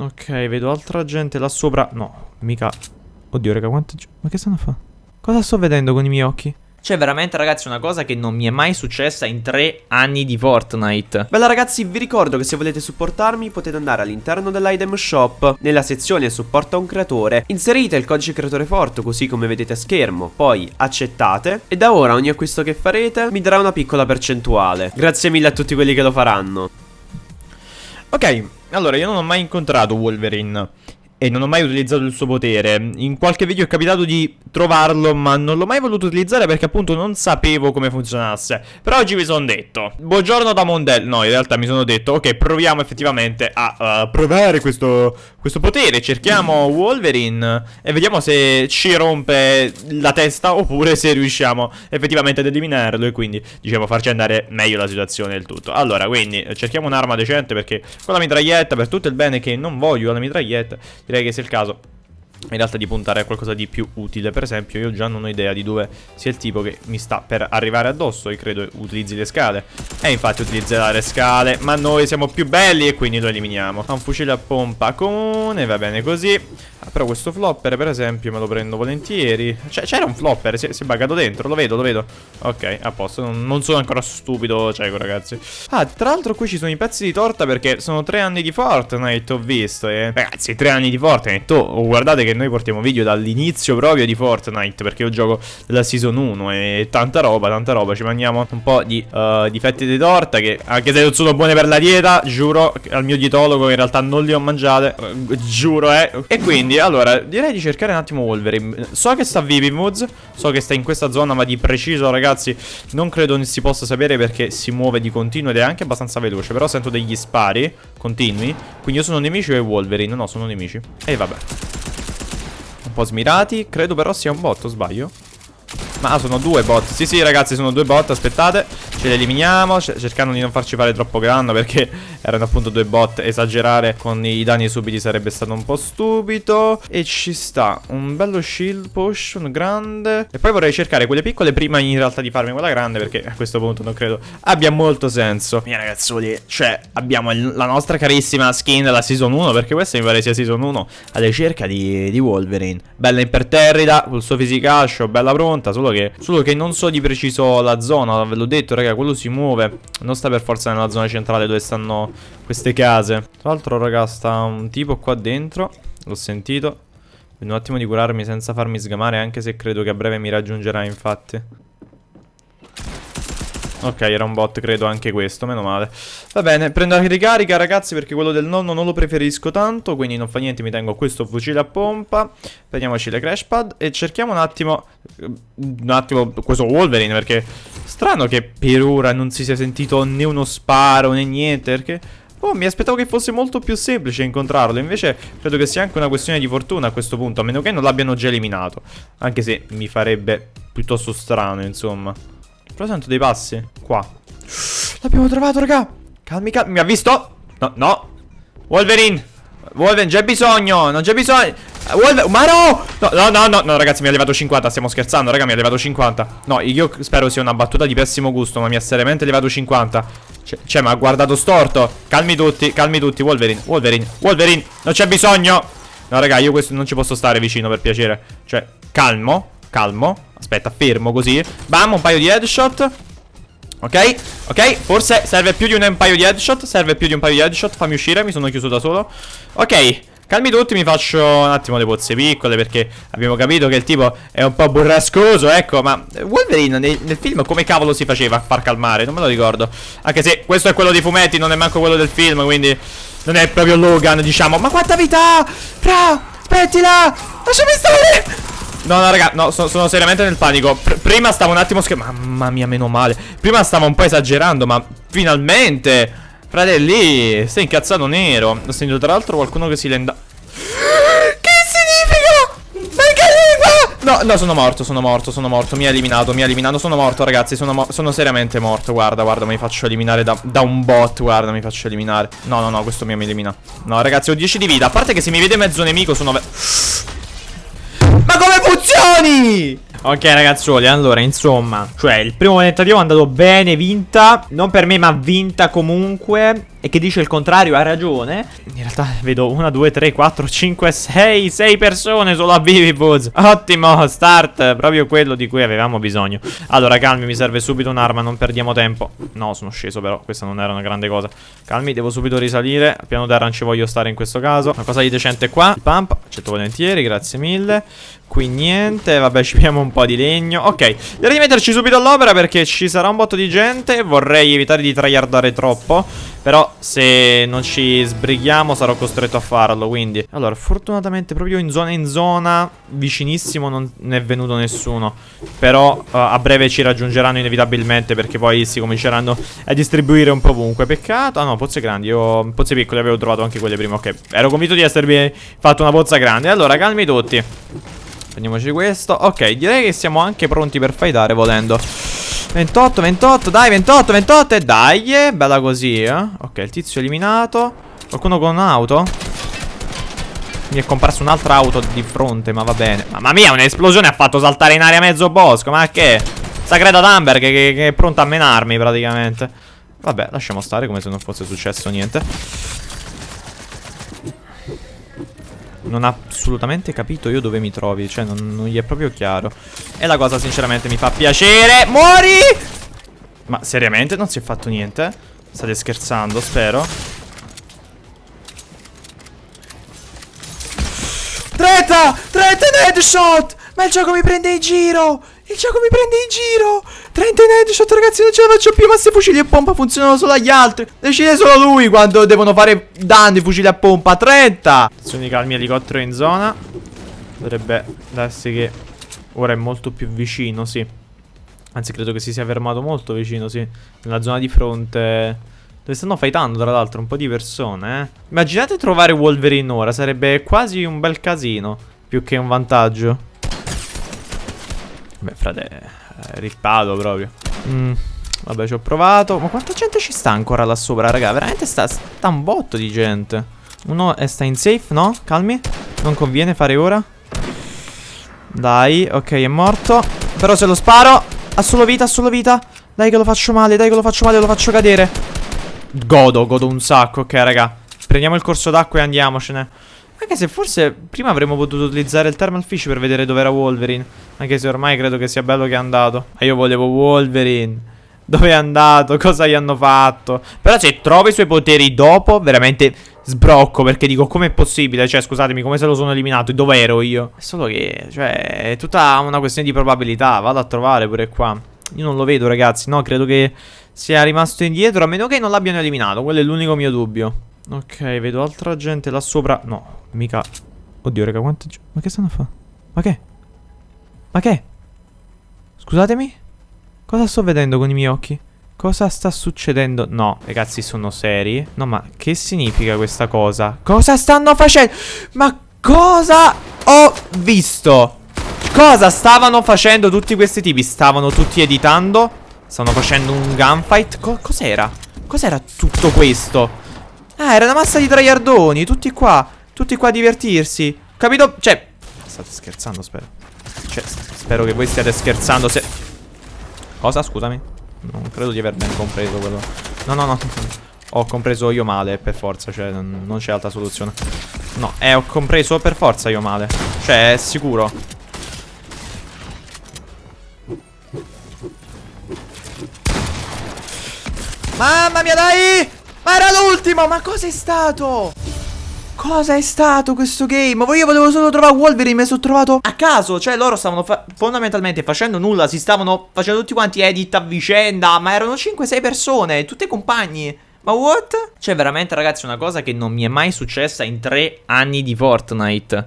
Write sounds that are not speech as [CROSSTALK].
Ok, vedo altra gente là sopra. No, mica... Oddio, raga, quanta gente... Ma che stanno a fare? Cosa sto vedendo con i miei occhi? C'è veramente ragazzi una cosa che non mi è mai successa in tre anni di Fortnite. Bella ragazzi vi ricordo che se volete supportarmi potete andare all'interno dell'item shop. Nella sezione supporta un creatore. Inserite il codice creatore forte così come vedete a schermo. Poi accettate. E da ora ogni acquisto che farete mi darà una piccola percentuale. Grazie mille a tutti quelli che lo faranno. Ok, allora io non ho mai incontrato Wolverine e non ho mai utilizzato il suo potere. In qualche video è capitato di trovarlo, ma non l'ho mai voluto utilizzare perché appunto non sapevo come funzionasse. Però oggi mi sono detto, buongiorno da Mondel. No, in realtà mi sono detto, ok, proviamo effettivamente a uh, provare questo, questo potere. Cerchiamo Wolverine e vediamo se ci rompe la testa oppure se riusciamo effettivamente ad eliminarlo e quindi, diciamo, farci andare meglio la situazione del tutto. Allora, quindi, cerchiamo un'arma decente perché con la mitraglietta, per tutto il bene che non voglio la mitraglietta direi che sia il caso in realtà di puntare a qualcosa di più utile. Per esempio io già non ho idea di dove sia il tipo che mi sta per arrivare addosso E credo utilizzi le scale. E infatti utilizzerà le scale Ma noi siamo più belli e quindi lo eliminiamo. Ha un fucile a pompa comune, va bene così ah, Però questo flopper per esempio me lo prendo volentieri. Cioè, C'era un flopper, si, si, è buggato dentro, lo vedo, lo vedo. Ok, a posto, non, non sono ancora stupido cieco ragazzi. Ah, tra l'altro qui ci sono i pezzi di torta perché sono tre anni di Fortnite ho visto eh. Ragazzi, tre anni di Fortnite, oh, guardate che noi portiamo video dall'inizio proprio di Fortnite Perché io gioco della season 1 e tanta roba, tanta roba. Ci mangiamo un po' di, uh, di fette di torta che anche se non sono buone per la dieta Giuro al mio dietologo in realtà non li ho mangiate uh, Giuro eh. E quindi allora direi di cercare un attimo Wolverine. So che sta Vivimoods So che sta in questa zona ma di preciso ragazzi Non credo ne si possa sapere perché si muove di continuo ed è anche abbastanza veloce. Però sento degli spari continui. Quindi io sono nemici o è Wolverine? No sono nemici. E vabbè. Po' smirati. Credo però sia un bot, o sbaglio? Ma ah, sono due bot. Sì sì ragazzi sono due bot Aspettate. Ce li eliminiamo. Cercando di non farci fare troppo grande Perché [LAUGHS] erano appunto due bot. Esagerare con i danni subiti sarebbe stato un po' stupido. E ci sta Un bello shield potion grande. E poi vorrei cercare quelle piccole Prima in realtà di farmi quella grande Perché a questo punto non credo abbia molto senso. Mia ragazzoli Cioè abbiamo la nostra carissima skin della season 1 Perché questa mi pare sia season 1 Alla ricerca di, di Wolverine. Bella imperterrita Col suo fisicascio Bella pronta Solo che, solo che non so di preciso la zona Ve l'ho detto raga, quello si muove. Non sta per forza nella zona centrale dove stanno queste case. Tra l'altro, raga, sta un tipo qua dentro. L'ho sentito. Vedo un attimo di curarmi senza farmi sgamare, anche se credo che a breve mi raggiungerà, infatti. Ok, era un bot, credo anche questo, meno male. Va bene, prendo la ricarica, ragazzi, perché quello del nonno non lo preferisco tanto, quindi non fa niente, mi tengo questo fucile a pompa. Prendiamoci le crash pad e cerchiamo un attimo... Un attimo questo Wolverine, perché... Strano che per ora non si sia sentito né uno sparo né niente, perché... Oh, mi aspettavo che fosse molto più semplice incontrarlo Invece credo che sia anche una questione di fortuna a questo punto A meno che non l'abbiano già eliminato Anche se mi farebbe piuttosto strano, insomma però sento dei passi. Qua. L'abbiamo trovato, raga. Calmi, calmi. Mi ha visto? No, no. Wolverine. Wolverine, c'è bisogno. Non c'è bisogno. Wolverine. Ma no! No, no, no, no, no, ragazzi, mi ha levato 50. Stiamo scherzando, raga, mi ha levato 50. No, io spero sia una battuta di pessimo gusto, ma mi ha seriamente levato 50. Cioè, ma ha guardato storto. Calmi tutti, calmi tutti. Wolverine, Wolverine, Wolverine. Non c'è bisogno. No, raga, io questo non ci posso stare vicino, per piacere. Cioè, calmo, calmo. Aspetta, fermo così Bam, un paio di headshot Ok, ok, forse serve più di un paio di headshot Serve più di un paio di headshot Fammi uscire, mi sono chiuso da solo Ok, calmi tutti, mi faccio un attimo le pozze piccole Perché abbiamo capito che il tipo è un po' burrascoso Ecco, ma Wolverine nel, nel film come cavolo si faceva a far calmare? Non me lo ricordo Anche se questo è quello dei fumetti, non è manco quello del film Quindi non è proprio Logan, diciamo Ma quanta vita! Fra, aspettila! Lasciami stare! No, no, raga, no, sono, sono seriamente nel panico. Pr Prima stavo un attimo scherzando Mamma mia, meno male. Prima stavo un po' esagerando, ma finalmente Fratelli, stai incazzato nero. Ho sentito tra l'altro qualcuno che si lenda Che significa? Ma che lingua? No, no, sono morto, sono morto, sono morto Mi ha eliminato, mi ha eliminato. Sono morto, ragazzi, sono, sono seriamente morto. Guarda, guarda, mi faccio eliminare da, da, un bot Guarda, mi faccio eliminare. No, no, no, questo mi elimina. No, ragazzi, ho 10 di vita. A parte che se mi vede mezzo nemico sono... Ok ragazzuoli, allora insomma Cioè il primo tentativo è andato bene, vinta Non per me ma vinta comunque E che dice il contrario ha ragione. In realtà vedo 1, 2, 3, 4, 5, 6 6 persone solo a Vivibooz Ottimo start Proprio quello di cui avevamo bisogno. Allora calmi mi serve subito un'arma Non perdiamo tempo. No sono sceso però Questa non era una grande cosa. Calmi devo subito risalire Al piano terra non ci voglio stare in questo caso. Una cosa di decente qua Il pump accetto volentieri Grazie mille Qui niente, vabbè ci pigliamo un po' di legno. Ok, direi di metterci subito all'opera perché ci sarà un botto di gente. Vorrei evitare di tryhardare troppo Però se non ci sbrighiamo sarò costretto a farlo Quindi, allora, fortunatamente proprio in zona in zona Vicinissimo non è venuto nessuno Però uh, a breve ci raggiungeranno inevitabilmente Perché poi si cominceranno a distribuire un po' ovunque. Peccato, ah no, pozze grandi. Io pozze piccole avevo trovato anche quelle prima. Ok, ero convinto di esservi fatto una pozza grande. Allora, calmi tutti Prendiamoci questo Ok, direi che siamo anche pronti per fightare volendo 28, 28, dai 28, 28 E dai, eh, bella così eh. Ok, il tizio eliminato Qualcuno con un'auto? Mi è comparsa un'altra auto di fronte, ma va bene Mamma mia, un'esplosione ha fatto saltare in aria mezzo bosco Ma che? Sagreta Thunberg che, che, che è pronta a menarmi praticamente Vabbè, lasciamo stare come se non fosse successo niente non ha assolutamente capito io dove mi trovi Cioè non, non gli è proprio chiaro E la cosa sinceramente mi fa piacere Muori! Ma seriamente non si è fatto niente? State scherzando spero Treta! Treta in headshot! Ma il gioco mi prende in giro! Il gioco mi prende in giro. 30 in headshot ragazzi non ce la faccio più. Ma se fucili a pompa funzionano solo agli altri Decide solo lui quando devono fare danni fucili a pompa. 30 Azioni calmi elicottero in zona. Dovrebbe darsi che Ora è molto più vicino sì. Anzi credo che si sia fermato molto vicino sì. Nella zona di fronte. Dove stanno fightando tra l'altro un po' di persone eh. Immaginate trovare Wolverine ora Sarebbe quasi un bel casino Più che un vantaggio Beh, frate, eh, rippato proprio. Mm, vabbè, ci ho provato. Ma quanta gente ci sta ancora là sopra, raga? Veramente sta, sta un botto di gente. Uno è sta in safe, no? Calmi. Non conviene fare ora. Dai, ok, è morto. Però se lo sparo, ha solo vita, ha solo vita. Dai che lo faccio male, dai che lo faccio male, lo faccio cadere. Godo, godo un sacco, ok, raga. Prendiamo il corso d'acqua e andiamocene. Anche se forse prima avremmo potuto utilizzare il thermal fish per vedere dove era Wolverine. Anche se ormai credo che sia bello che è andato. Ma io volevo Wolverine. [LAUGHS] Dove è andato? Cosa gli hanno fatto? Però se trovo i suoi poteri dopo, veramente sbrocco. Perché dico, com'è possibile? Cioè, scusatemi, come se lo sono eliminato? Dove ero io? È solo che, cioè, è tutta una questione di probabilità. Vado a trovare pure qua. Io non lo vedo, ragazzi. No, credo che sia rimasto indietro. A meno che non l'abbiano eliminato. Quello è l'unico mio dubbio. Ok, vedo altra gente là sopra. No, mica... Oddio, raga, quanta gente... Ma che stanno a fare? Ma che? Ma che? Scusatemi? Cosa sto vedendo con i miei occhi? Cosa sta succedendo? No, ragazzi, sono seri? No, ma che significa questa cosa? Cosa stanno facendo? Ma cosa ho visto? Cosa stavano facendo tutti questi tipi? Stavano tutti editando? Stavano facendo un gunfight? Co cos'era? Cos'era tutto questo? Ah, era una massa di traiardoni, tutti qua. Tutti qua a divertirsi. Capito? Cioè, state scherzando, spero. Cioè, spero che voi stiate scherzando se... Cosa? Scusami. Non credo di aver ben compreso quello. No, no, no. Ho compreso io male, per forza, cioè, non, c'è altra soluzione. No, eh, ho compreso per forza io male. Cioè, è sicuro. Mamma mia, dai! Ma era l'ultimo! Ma cosa è stato? Cosa è stato questo game? Io volevo solo trovare Wolverine, mi sono trovato a caso. Cioè, loro stavano fa fondamentalmente facendo nulla. Si stavano facendo tutti quanti edit a vicenda. Ma erano 5-6 persone, tutte compagni. Ma what? Cioè, veramente, ragazzi, una cosa che non mi è mai successa in tre anni di Fortnite.